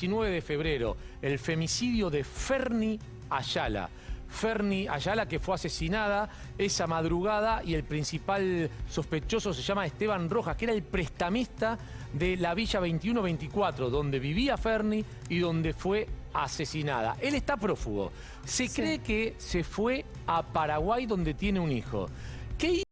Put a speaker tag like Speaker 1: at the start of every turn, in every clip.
Speaker 1: 19 de febrero, el femicidio de Ferni Ayala. Ferni Ayala, que fue asesinada esa madrugada y el principal sospechoso se llama Esteban Rojas, que era el prestamista de la Villa 2124, donde vivía Ferni y donde fue asesinada. Él está prófugo. Se cree que se fue a Paraguay donde tiene un hijo. ¿Qué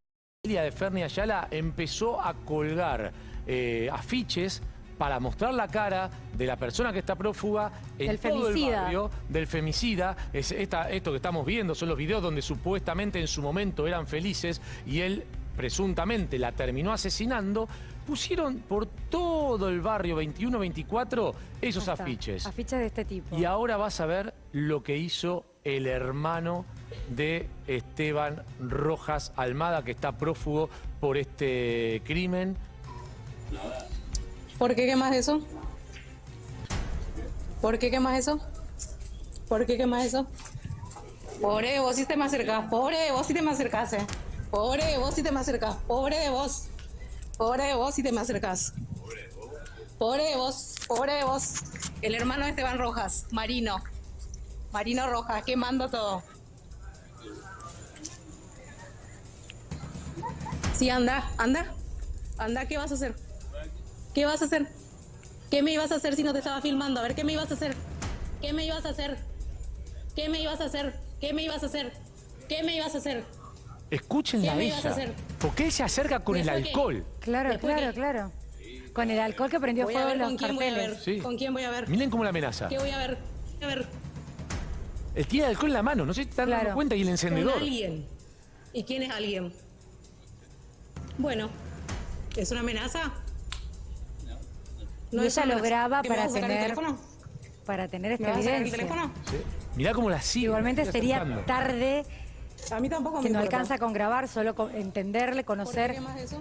Speaker 1: familia de Ferni Ayala? Empezó a colgar eh, afiches para mostrar la cara de la persona que está prófuga en
Speaker 2: Del
Speaker 1: todo el barrio del femicida. Es esta- esto que estamos viendo son los videos donde supuestamente en su momento eran felices y él presuntamente la terminó asesinando. Pusieron por todo el barrio 21-24 esos afiches.
Speaker 2: Afiches de este tipo.
Speaker 1: Y ahora vas a ver lo que hizo el hermano de Esteban Rojas Almada, que está prófugo por este crimen.
Speaker 3: ¿Por qué quemas eso? ¿Por qué quemas eso? ¿Por qué quemas eso? Pobre vos si te me acercás, pobre de vos si te me acercás, eh. Pobre vos si te me pobre de vos. Pobre de vos si te me acercás. Pobre de vos, pobre de vos. El hermano de Esteban Rojas, Marino. Marino Rojas, quemando todo. Sí, anda, anda. Anda, ¿qué vas a hacer? ¿Qué vas a hacer? ¿Qué me ibas a hacer si no te estaba filmando? A ver, ¿qué me ibas a hacer? ¿Qué me ibas a hacer? ¿Qué me ibas a hacer? ¿Qué me ibas a hacer? ¿Qué me ibas a hacer?
Speaker 1: Escúchenla
Speaker 3: ¿Qué
Speaker 1: a
Speaker 3: a
Speaker 1: ella.
Speaker 3: hacer?
Speaker 1: Porque él se acerca con el alcohol.
Speaker 2: Claro,
Speaker 3: Después
Speaker 2: claro, claro. Con el alcohol que prendió
Speaker 3: Voy a
Speaker 2: fuego
Speaker 3: ver
Speaker 2: los
Speaker 3: con quién voy a ver.
Speaker 2: carteles.
Speaker 1: Sí.
Speaker 3: ¿Con quién voy a ver?
Speaker 1: Miren cómo la amenaza.
Speaker 3: ¿Qué voy a ver? Voy a ver.
Speaker 1: Él tiene el alcohol en la mano, no sé si te dando
Speaker 2: Claro.
Speaker 1: cuenta, y el
Speaker 3: Con
Speaker 1: encendedor.
Speaker 3: alguien. ¿Y quién es alguien? Bueno, ¿es una amenaza?
Speaker 2: Y ella lo graba
Speaker 3: ¿Que me
Speaker 2: para tener,
Speaker 3: teléfono?
Speaker 2: para tener
Speaker 3: ¿Me
Speaker 2: esta
Speaker 3: vas a sacar el
Speaker 2: evidencia.
Speaker 3: teléfono?
Speaker 1: Sí. Mirá cómo la sigue.
Speaker 2: Igualmente
Speaker 1: la
Speaker 2: sería tarde
Speaker 3: A mí tampoco
Speaker 2: que
Speaker 3: me
Speaker 2: no
Speaker 3: importa.
Speaker 2: alcanza con grabar, solo con entenderle,
Speaker 3: ¿Por qué
Speaker 2: conocer.
Speaker 3: quemas eso?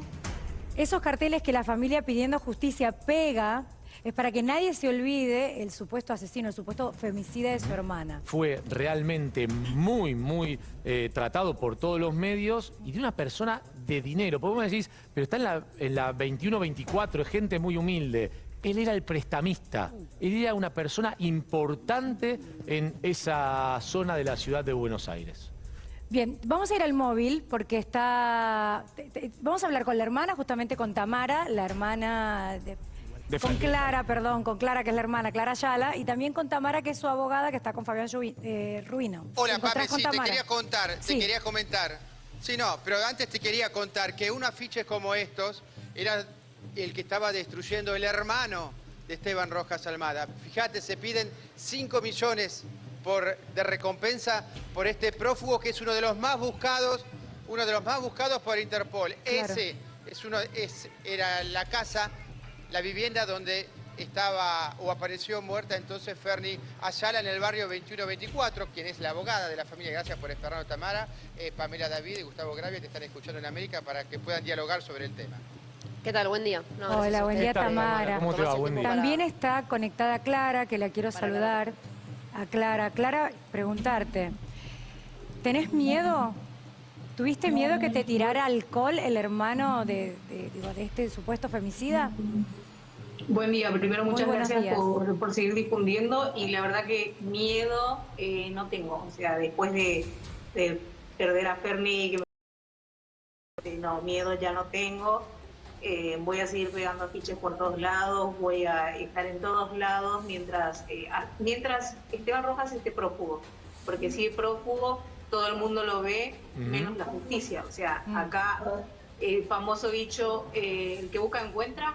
Speaker 2: Esos carteles que la familia pidiendo justicia pega es para que nadie se olvide el supuesto asesino, el supuesto femicida de su hermana.
Speaker 1: Fue realmente muy, muy eh, tratado por todos los medios y de una persona de dinero. Porque vos me decís, pero está en la, en la 21-24, es gente muy humilde. Él era el prestamista. Él era una persona importante en esa zona de la ciudad de Buenos Aires.
Speaker 2: Bien, vamos a ir al móvil porque está... te- te- vamos a hablar con la hermana, justamente con Tamara, la hermana de...
Speaker 1: De
Speaker 2: con. Clara, perdón, con Clara, que es la hermana, Clara Ayala, y también con Tamara, que es su abogada, que está con Fabián Lluvi- eh, Ruino. ¿Te
Speaker 4: Hola, Pape, sí, te quería contar, te quería comentar. Sí, no, pero antes te quería contar que un afiche como estos era el que estaba destruyendo el hermano de Esteban Rojas Almada. Fíjate, se piden 5 millones por, de recompensa por este prófugo que es uno de los más buscados, uno de los más buscados por Interpol.
Speaker 2: Claro.
Speaker 4: Ese es uno, es, era la casa, la vivienda donde estaba o apareció muerta entonces Ferni Ayala en el barrio 2124, quien es la abogada de la familia. Gracias por esperarnos, Tamara. Eh, Pamela David y Gustavo Gravia te están escuchando en América para que puedan dialogar sobre el tema.
Speaker 5: ¿Qué tal? Buen día. No,
Speaker 2: Hola, buen día, Tamara.
Speaker 1: ¿Cómo te va?
Speaker 5: tomarse el
Speaker 1: Buen
Speaker 5: tiempo
Speaker 1: día.
Speaker 2: También está conectada Clara, que la quiero
Speaker 5: Para
Speaker 2: saludar. A Clara. Clara, preguntarte. ¿Tenés miedo? ¿Tuviste miedo que te tirara alcohol el hermano de, de- digo, de este supuesto femicida?
Speaker 6: Buen día, primero
Speaker 2: Muy
Speaker 6: muchas gracias por, por seguir difundiendo y la verdad que miedo eh, no tengo, o sea, después de, de perder a Ferni, que me- no, miedo ya no tengo, Eh, voy a seguir pegando afiches por todos lados, voy a estar en todos lados mientras, eh, a- mientras Esteban Rojas esté prófugo, porque si es prófugo todo el mundo lo ve, menos la justicia, o sea,
Speaker 2: Mm.
Speaker 6: acá el famoso dicho, eh, el que busca encuentra,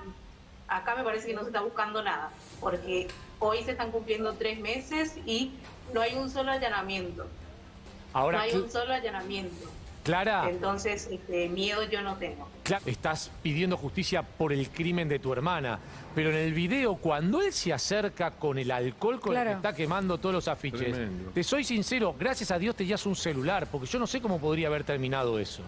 Speaker 6: acá me parece que no se está buscando nada, porque hoy se están cumpliendo tres meses y no hay un solo allanamiento.
Speaker 1: Ahora,
Speaker 6: no hay un solo allanamiento.
Speaker 1: Clara,
Speaker 6: Entonces, este, miedo yo no tengo.
Speaker 1: Cla- estás pidiendo justicia por el crimen de tu hermana, pero en el video, cuando él se acerca con el alcohol con el
Speaker 2: Claro.
Speaker 1: que está quemando todos los afiches,
Speaker 7: Tremendo.
Speaker 1: te soy sincero, gracias a Dios tenías un celular, porque yo no sé cómo podría haber terminado eso.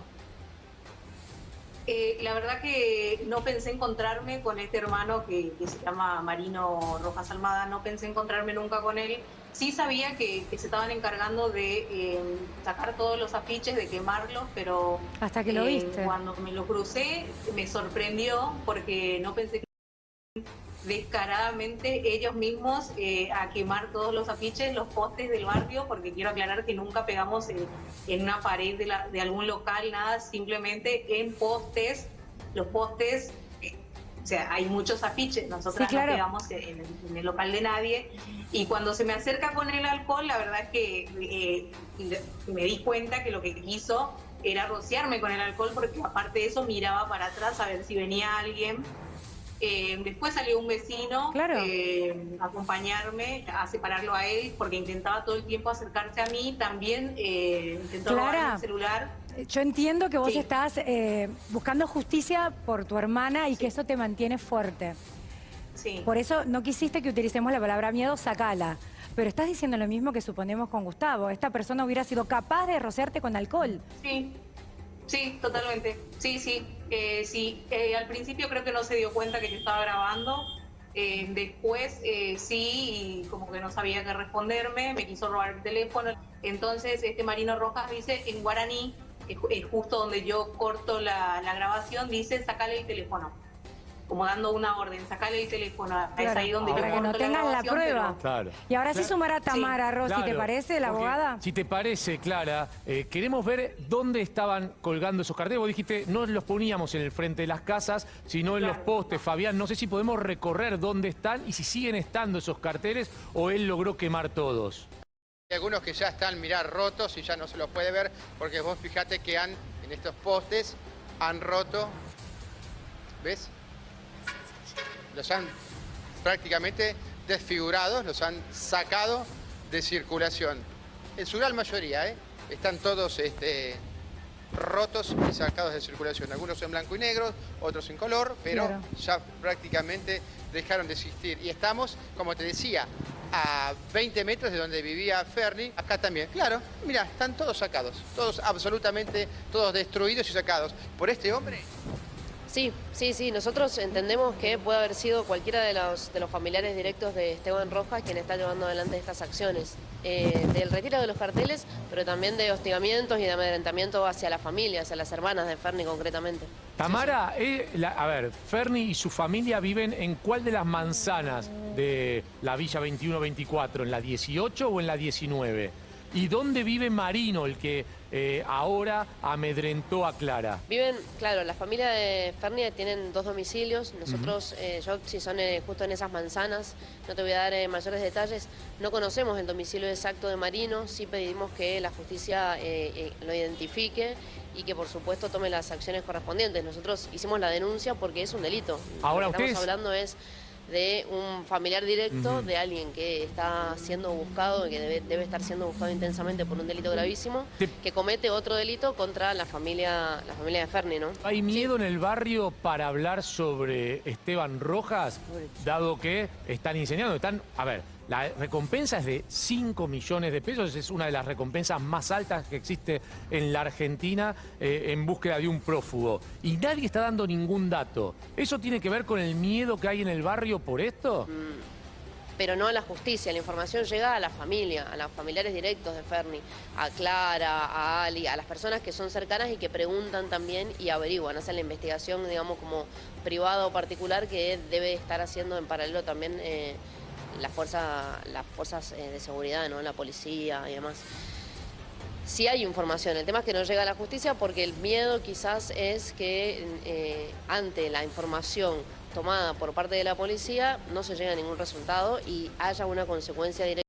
Speaker 6: Eh, la verdad que no pensé encontrarme con este hermano que, que se llama Marino Rojas Almada, no pensé encontrarme nunca con él. Sí sabía que, que se estaban encargando de eh, sacar todos los afiches, de quemarlos, pero
Speaker 2: Hasta que lo
Speaker 6: eh,
Speaker 2: viste.
Speaker 6: cuando me lo crucé me sorprendió porque no pensé que descaradamente ellos mismos eh, a quemar todos los afiches, los postes del barrio, porque quiero aclarar que nunca pegamos en, en una pared de, la- de algún local, nada, simplemente en postes, los postes, eh, o sea, hay muchos afiches, nosotros
Speaker 2: Sí, claro.
Speaker 6: no pegamos en, en el- local de nadie, y cuando se me acerca con el alcohol, la verdad es que eh, me di cuenta que lo que quiso era rociarme con el alcohol, porque aparte de eso miraba para atrás a ver si venía alguien. Eh, después salió un vecino
Speaker 2: Claro.
Speaker 6: eh, a acompañarme, a separarlo a él, porque intentaba todo el tiempo acercarse a mí. También eh, el celular.
Speaker 2: Yo entiendo que vos
Speaker 6: Sí.
Speaker 2: estás eh, buscando justicia por tu hermana y que eso te mantiene fuerte.
Speaker 6: Sí.
Speaker 2: Por eso no quisiste que utilicemos la palabra miedo, sacala. Pero estás diciendo lo mismo que suponemos con Gustavo. Esta persona hubiera sido capaz de rociarte con alcohol.
Speaker 6: Sí, sí, totalmente. Sí, sí. Sí, Eh, al principio creo que no se dio cuenta que yo estaba grabando. Eh, después eh, sí, y como que no sabía qué responderme, me quiso robar el teléfono. Entonces, este Marino Rojas dice en guaraní, justo donde yo corto la, la grabación, dice sacale el teléfono. Como dando una orden, sacale el teléfono. Es
Speaker 2: Claro,
Speaker 6: ahí donde yo
Speaker 2: para que no tengan la prueba.
Speaker 6: pero-
Speaker 1: Claro.
Speaker 2: Y ahora sí
Speaker 1: Claro.
Speaker 2: sumar a Tamara, Rosy, ¿te parece, la
Speaker 1: porque
Speaker 2: abogada?
Speaker 1: Si te parece, Clara, eh, queremos ver dónde estaban colgando esos carteles. Vos dijiste, no los poníamos en el frente de las casas, sino en los postes. Fabián, no sé si podemos recorrer dónde están y si siguen estando esos carteles o él logró quemar todos.
Speaker 4: Hay algunos que ya están, mirar rotos y ya no se los puede ver, porque vos fijate que han, en estos postes, han roto, ¿ves? Los han prácticamente desfigurados, los han sacado de circulación. En su gran mayoría, ¿eh? Están todos este, rotos y sacados de circulación. Algunos en blanco y negro, otros en color, pero
Speaker 2: Claro.
Speaker 4: ya prácticamente dejaron de existir. Y estamos, como te decía, a 20 metros de donde vivía Ferni, acá también. Claro, mira, están todos sacados, todos absolutamente, todos destruidos y sacados. Por este hombre,
Speaker 5: Sí, sí, sí. Nosotros entendemos que puede haber sido cualquiera de los, de los familiares directos de Esteban Rojas quien está llevando adelante estas acciones. Eh, del retiro de los carteles, pero también de hostigamientos y de amedrentamiento hacia la familia, hacia las hermanas de Ferni concretamente.
Speaker 1: Tamara, eh, la- a ver, Ferni y su familia viven en cuál de las manzanas de la Villa 21-24, ¿en la 18 o en la 19? ¿Y dónde vive Marino, el que eh, ahora amedrentó a Clara?
Speaker 5: Viven, claro, la familia de Ferni tienen dos domicilios. Nosotros, eh, yo, si son eh, justo en esas manzanas, no te voy a dar mayores detalles. No conocemos el domicilio exacto de Marino, sí pedimos que la justicia lo identifique y que por supuesto tome las acciones correspondientes. Nosotros hicimos la denuncia porque es un delito.
Speaker 1: Ahora,
Speaker 5: Lo que
Speaker 1: ustedes-
Speaker 5: estamos hablando es de un familiar directo, de alguien que está siendo buscado, que debe, debe estar siendo buscado intensamente por un delito gravísimo,
Speaker 1: Te-
Speaker 5: que comete otro delito contra la familia, la familia de Ferni, ¿no?
Speaker 1: ¿Hay miedo en el barrio para hablar sobre Esteban Rojas, dado que están incendiando? Están, a ver, la recompensa es de 5 millones de pesos, es una de las recompensas más altas que existe en la Argentina eh, en búsqueda de un prófugo. Y nadie está dando ningún dato. ¿Eso tiene que ver con el miedo que hay en el barrio por esto?
Speaker 5: pero no a la justicia. La información llega a la familia, a los familiares directos de Ferni, a Clara, a Ali, a las personas que son cercanas y que preguntan también y averiguan, hacen la investigación, digamos, como privada o particular que debe estar haciendo en paralelo también eh, la fuerza, las fuerzas eh, de seguridad, ¿no? la policía y demás. Sí hay información, el tema es que no llega a la justicia porque el miedo quizás es que eh, ante la información tomada por parte de la policía no se llegue a ningún resultado y haya una consecuencia directa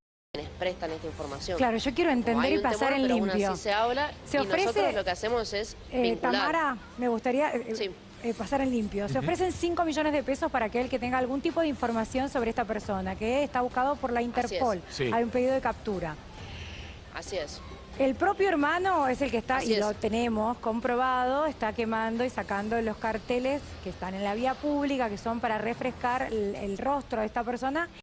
Speaker 5: prestan esta información.
Speaker 2: Claro, yo quiero entender y pasar
Speaker 5: temor,
Speaker 2: en
Speaker 5: pero aún
Speaker 2: limpio.
Speaker 5: así se habla
Speaker 2: Se
Speaker 5: y
Speaker 2: ofrece-
Speaker 5: nosotros lo que hacemos es
Speaker 2: Eh,
Speaker 5: vincular.
Speaker 2: Tamara, me gustaría eh,
Speaker 5: Sí.
Speaker 2: Eh, pasar en limpio. Se ofrecen 5 millones de pesos para aquel que tenga algún tipo de información sobre esta persona, que está buscado por la Interpol.
Speaker 1: Sí.
Speaker 2: Hay un pedido de captura.
Speaker 5: Así es.
Speaker 2: El propio hermano es el que está,
Speaker 5: Así
Speaker 2: y
Speaker 5: es.
Speaker 2: lo tenemos comprobado, está quemando y sacando los carteles que están en la vía pública, que son para refrescar el, el rostro de esta persona